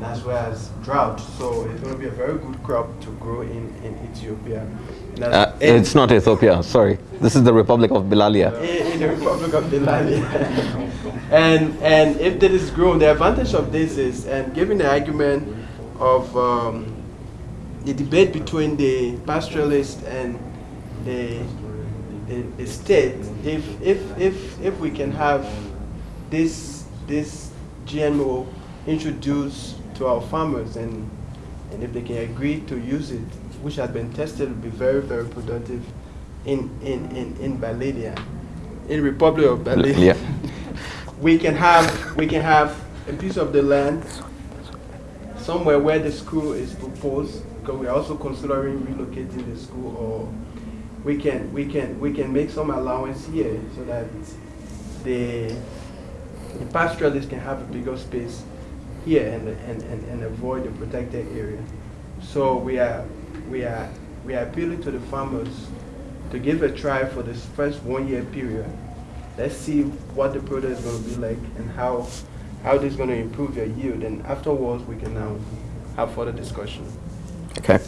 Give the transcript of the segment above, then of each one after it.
and as well as drought. So it's going to be a very good crop to grow in, in Ethiopia. Uh, it's not Ethiopia, sorry. This is the Republic of Bilalia. In, in the Republic of Bilalia. and, and if that is grown, the advantage of this is, and given the argument of um, the debate between the pastoralist and the, the, the state, if, if, if, if we can have this, this GMO introduced to our farmers and, and if they can agree to use it, which has been tested, will be very, very productive in, in, in, in Baladia, in Republic of Baladia. Yeah. we, can have, we can have a piece of the land somewhere where the school is proposed, because we're also considering relocating the school, or we can, we can, we can make some allowance here so that the, the pastoralists can have a bigger space here and, and, and, and avoid the protected area. So we are, we are, we are appealing to the farmers to give a try for this first one year period. Let's see what the product is going to be like and how, how this is going to improve your yield. And afterwards, we can now have further discussion. Okay.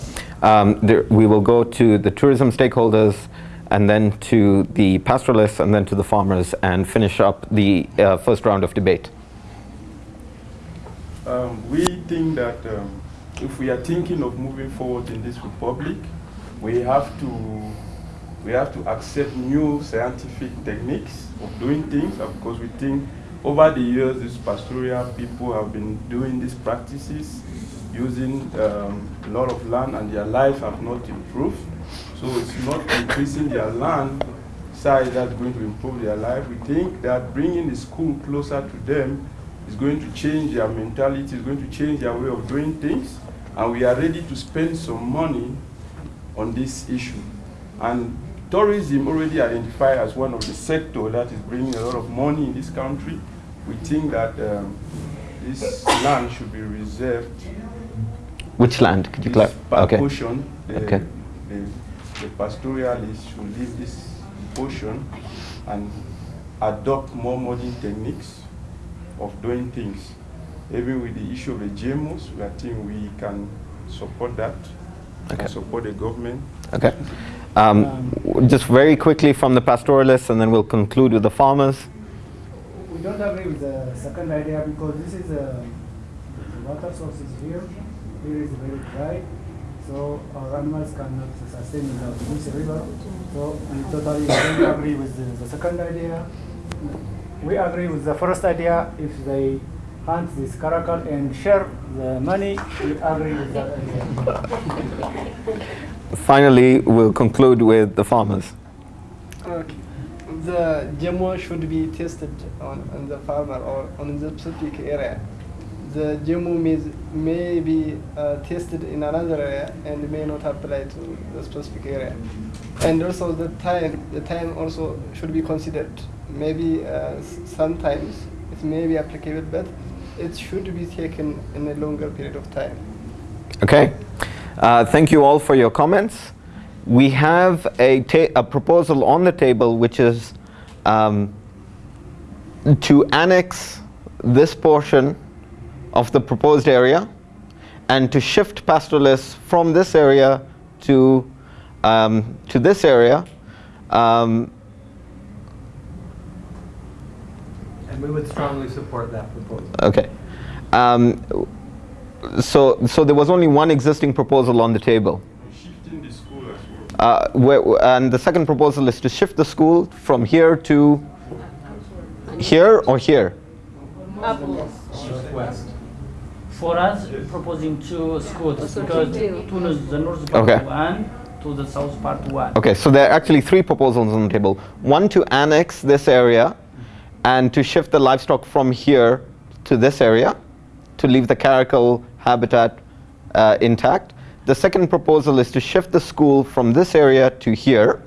Um, there, we will go to the tourism stakeholders and then to the pastoralists and then to the farmers and finish up the uh, first round of debate. Um, we think that um, if we are thinking of moving forward in this republic, we have to we have to accept new scientific techniques of doing things because we think over the years these pastoral people have been doing these practices using um, a lot of land and their lives have not improved. So it's not increasing their land size that's going to improve their life. We think that bringing the school closer to them is going to change their mentality, is going to change their way of doing things, and we are ready to spend some money on this issue. And tourism already identified as one of the sectors that is bringing a lot of money in this country. We think that um, this land should be reserved. Which land? Could you clarify? Okay. Portion, the, okay. The, the pastoralists should leave this portion and adopt more modern techniques of doing things. Even with the issue of the GMOs, I think we can support that, okay. support the government. Okay. Um, um, just very quickly from the pastoralists, and then we'll conclude with the farmers. We don't agree with the second idea because this is a water source is here. Here is very dry, so our animals cannot sustain without this river. So we totally don't agree with the, the second idea we agree with the first idea. If they hunt this caracal and share the money, we agree with that idea. Finally, we'll conclude with the farmers. Okay. The GMO should be tested on, on the farmer or on the specific area. The GMO may, may be uh, tested in another area and may not apply to the specific area. And also the time, the time also should be considered maybe uh, sometimes it may be applicable, but it should be taken in a longer period of time. Okay. Uh, thank you all for your comments. We have a, a proposal on the table which is um, to annex this portion of the proposed area and to shift pastoralists from this area to, um, to this area um, we would strongly support that proposal. Okay. Um, so, so there was only one existing proposal on the table. Shifting the school as well. Uh, where, and the second proposal is to shift the school from here to here or here? Northwest. For us, proposing two schools because two is the north part okay. one, to the south part one. Okay, so there are actually three proposals on the table. One to annex this area and to shift the livestock from here to this area to leave the caracal habitat uh, intact. The second proposal is to shift the school from this area to here.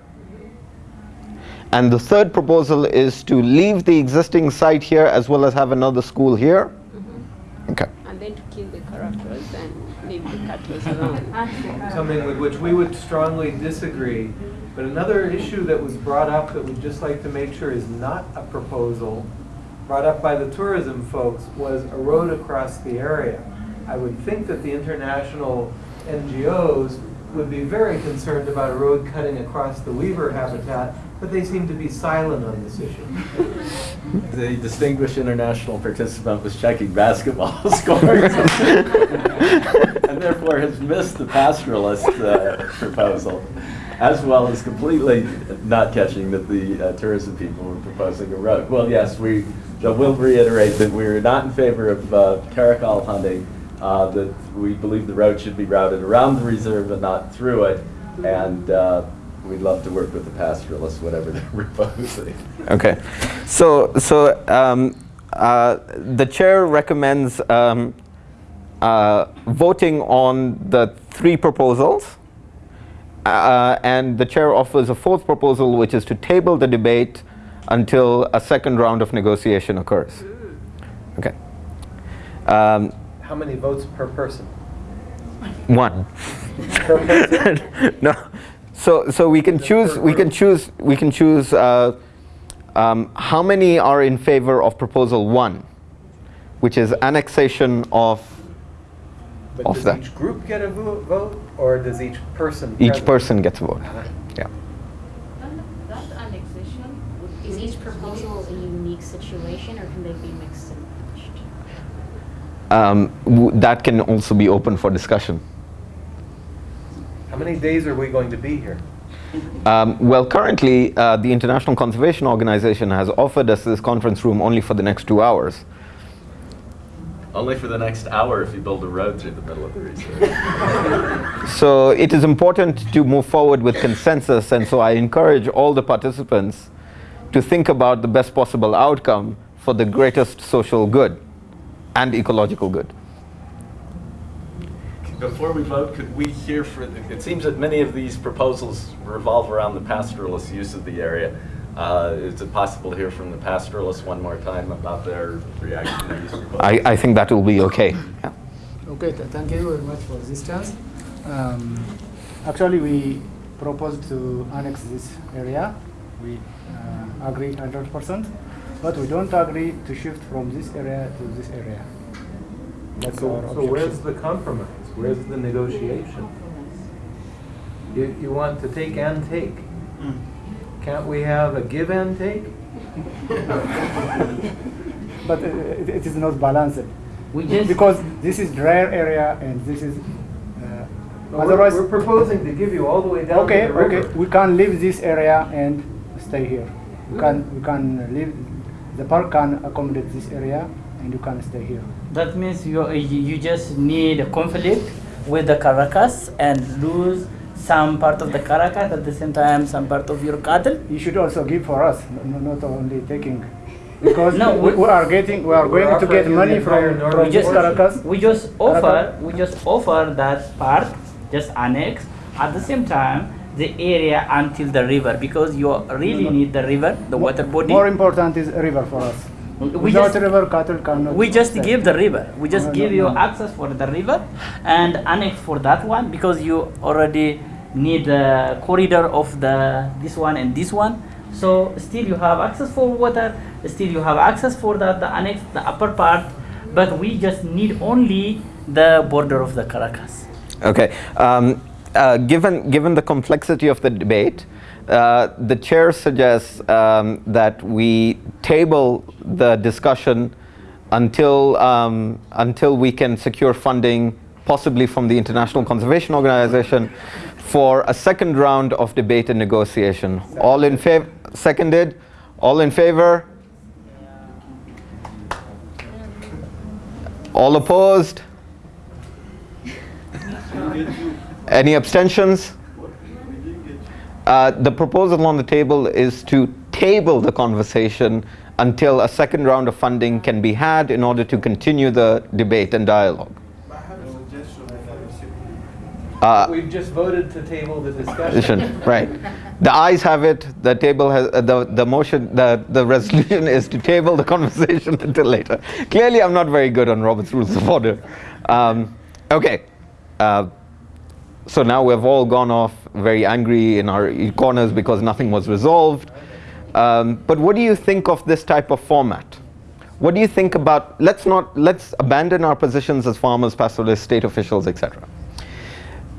And the third proposal is to leave the existing site here as well as have another school here. Mm -hmm. Okay. And then to kill the caracals and leave the cattle around. Something with which we would strongly disagree but another issue that was brought up that we'd just like to make sure is not a proposal brought up by the tourism folks was a road across the area. I would think that the international NGOs would be very concerned about a road cutting across the weaver habitat, but they seem to be silent on this issue. The distinguished international participant was checking basketball scores and therefore has missed the pastoralist uh, proposal, as well as completely not catching that the uh, tourism people were proposing a road. Well, yes, we so we'll reiterate that we're not in favor of uh, caracal hunting, uh, that we believe the road should be routed around the reserve and not through it, and uh, we'd love to work with the pastoralists, whatever they're proposing. Okay, so so um, uh, the chair recommends um, uh, voting on the three proposals, uh, and the chair offers a fourth proposal, which is to table the debate until a second round of negotiation occurs. Okay. Um, How many votes per person? one. Per person? no. So so we can choose we can choose we can choose uh, um, how many are in favor of proposal one, which is annexation of But Of does that. each group get a vo- vote, or does each person? each present? person gets a vote. Uh-huh. Yeah. That annexation, is each proposal a unique situation or can they be mixed and matched? Um, w- that can also be open for discussion. How many days are we going to be here? Um, well, currently, uh, the International Conservation Organization has offered us this conference room only for the next two hours. Only for the next hour if you build a road through the middle of the reserve. So it is important to move forward with consensus, and so I encourage all the participants to think about the best possible outcome for the greatest social good and ecological good. Before we vote, could we hear for, it seems that many of these proposals revolve around the pastoralist use of the area. Uh, Is it possible to hear from the pastoralists one more time about their reaction to these? I, I think that will be okay. Yeah. Okay, th- thank you very much for this chance. Um, actually, we propose to annex this area. We uh, agree 100%, but we don't agree to shift from this area to this area. That's So, our so where's the compromise? Where's the negotiation? You, you want to take and take. Can't we have a give and take? But uh, it, it is not balanced. We just because this is drier area and this is. Uh, We're- otherwise, We're proposing to give you all the way down to okay, the river. okay, we can leave this area and stay here. We can we can leave. The park can accommodate this area, and you can stay here. that means you you you just need a conflict with the caracals and lose some part of the caracals at the same time some part of your cattle. You should also give for us, no, not only taking. Because No, we, we- we are getting, we are We're going to get money the from, northern from just portion. caracals. We just offer we just offer that part just annex at the same time the area until the river because you really need the river the water body. More important is river for us. We Without just- river, cattle cannot. We just stay. give the river. We just No, no, give no, you no. access for the river and annex for that one because you already need the corridor of the this one and this one. So still you have access for water. Still you have access for the, the annex, the upper part. But we just need only the border of the caracals. Okay. Um, uh, given given the complexity of the debate, uh, the chair suggests um, that we table the discussion until um, until we can secure funding, possibly from the International Conservation Organization, for a second round of debate and negotiation. All in favor? Seconded. All in favor? All opposed? Any abstentions? Uh, the proposal on the table is to table the conversation until a second round of funding can be had in order to continue the debate and dialogue. I have a suggestion and I will simply Uh, We've just voted to table the discussion. Right. The ayes have it, the table has, uh, the, the motion, the, the resolution is to table the conversation until later. Clearly, I'm not very good on Robert's Rules of Order. Um, okay. Uh, so now we've all gone off very angry in our corners because nothing was resolved. Um, but what do you think of this type of format? what do you think about, let's not, let's abandon our positions as farmers, pastoralists, state officials, etc.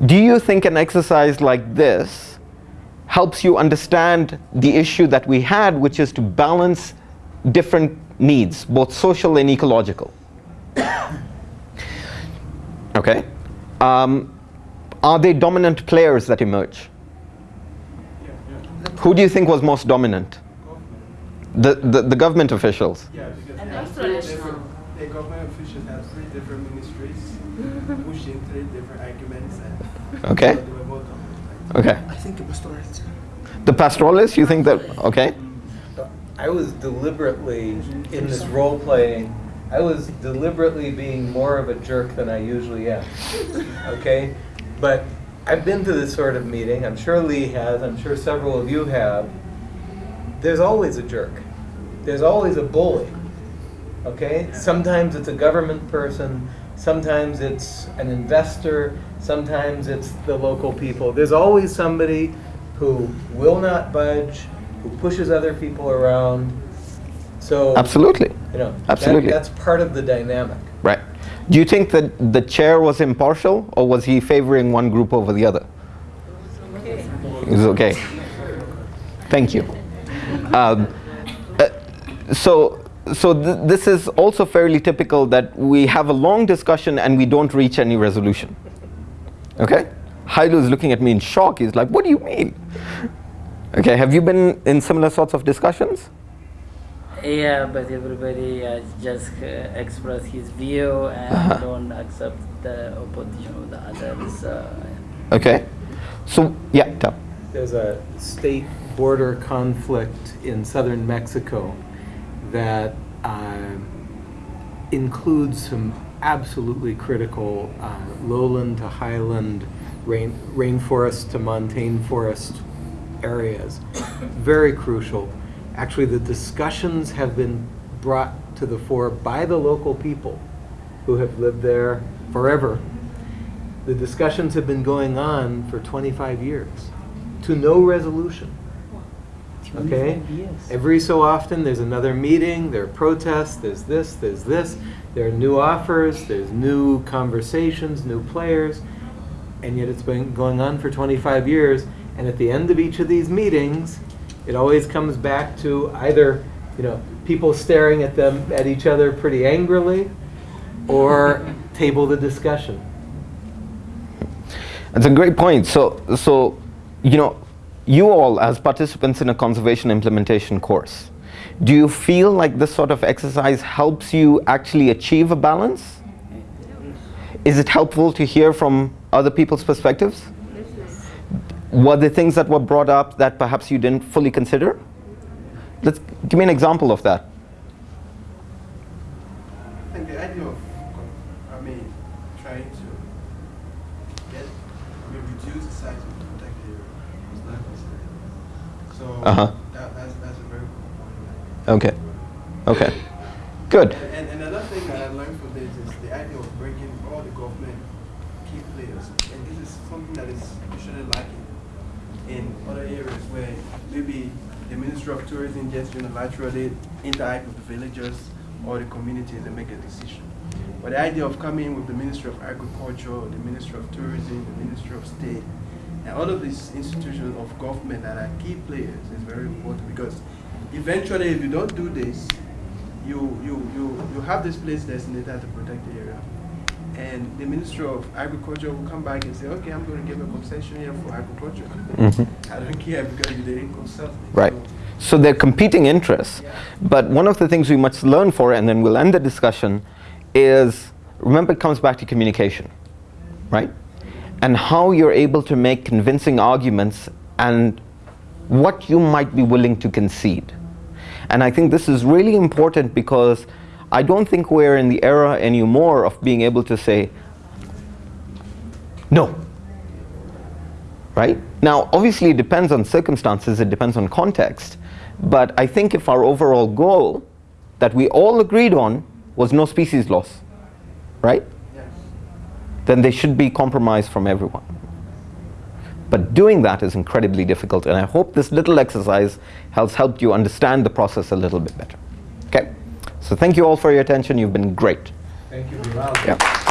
Do you think an exercise like this helps you understand the issue that we had, which is to balance different needs, both social and ecological? okay. Um, are they dominant players that emerge? Who do you think was most dominant? The, the, the government officials. Yeah, because they have that's three traditional. the government officials have three different ministries, pushing three different arguments, and Okay. they were both dominant. Okay. I think it was the right. The pastoralists, you think that, okay? I was deliberately, in this role playing, I was deliberately being more of a jerk than I usually am. Okay? But I've been to this sort of meeting, I'm sure Lee has, I'm sure several of you have. There's always a jerk. There's always a bully. Okay? Sometimes it's a government person, sometimes it's an investor, sometimes it's the local people. There's always somebody who will not budge, who pushes other people around. So, Absolutely. you know, that- Absolutely. that's part of the dynamic. Right. Do you think that the chair was impartial or was he favoring one group over the other? It was okay. Thank you. Um, uh, so, so th- this is also fairly typical that we have a long discussion and we don't reach any resolution. Okay? Hailu is looking at me in shock. He's like, what do you mean? Okay, have you been in similar sorts of discussions? Yeah, but everybody uh, just uh, express his view and Uh-huh. don't accept the opposition of the others. Uh, Okay. So, yeah, tell. There's a state border conflict in southern Mexico that uh, includes some absolutely critical uh, lowland to highland rain, rainforest to montane forest areas. Very crucial. Actually, the discussions have been brought to the fore by the local people who have lived there forever. The discussions have been going on for 25 years to no resolution. Okay? Every so often, there's another meeting, there are protests, there's this, there's this, there are new offers, there's new conversations, new players, and yet it's been going on for 25 years. And at the end of each of these meetings, it always comes back to either, you know, people staring at them, at each other pretty angrily, or table the discussion. That's a great point. So, so, you know, you all as participants in a conservation implementation course, do you feel like this sort of exercise helps you actually achieve a balance? Is it helpful to hear from other people's perspectives? Were there things that were brought up that perhaps you didn't fully consider? Let's give me an example of that. I think the idea of, I mean, trying to get, I mean, reduce the size of the protected area was not considered. So Uh-huh. that, that's, that's a very good point. Okay. Okay. Good. And, and another thing that I learned from this is the idea of bringing all the government key players. And this is something that is usually lacking in other areas where maybe the Ministry of Tourism just unilaterally interact with the villagers or the communities and make a decision. But the idea of coming with the Ministry of Agriculture, the Ministry of Tourism, the Ministry of State, and all of these institutions of government that are key players is very important because eventually if you don't do this, you, you, you, you have this place designated to protect the area. And the Ministry of Agriculture will come back and say, okay, I'm going to give a concession here for agriculture. Mhm. I don't care because you didn't consult me. Right. So- So they're competing interests. But one of the things we must learn for, and then we'll end the discussion, is remember it comes back to communication, right? And how you're able to make convincing arguments and what you might be willing to concede. And I think this is really important because I don't think we're in the era anymore of being able to say, no, right? Now, obviously, it depends on circumstances, it depends on context. But I think if our overall goal that we all agreed on was no species loss, right? Then there should be compromise from everyone. But doing that is incredibly difficult, and I hope this little exercise has helped you understand the process a little bit better. Okay? So thank you all for your attention. You've been great. Thank you. Yeah.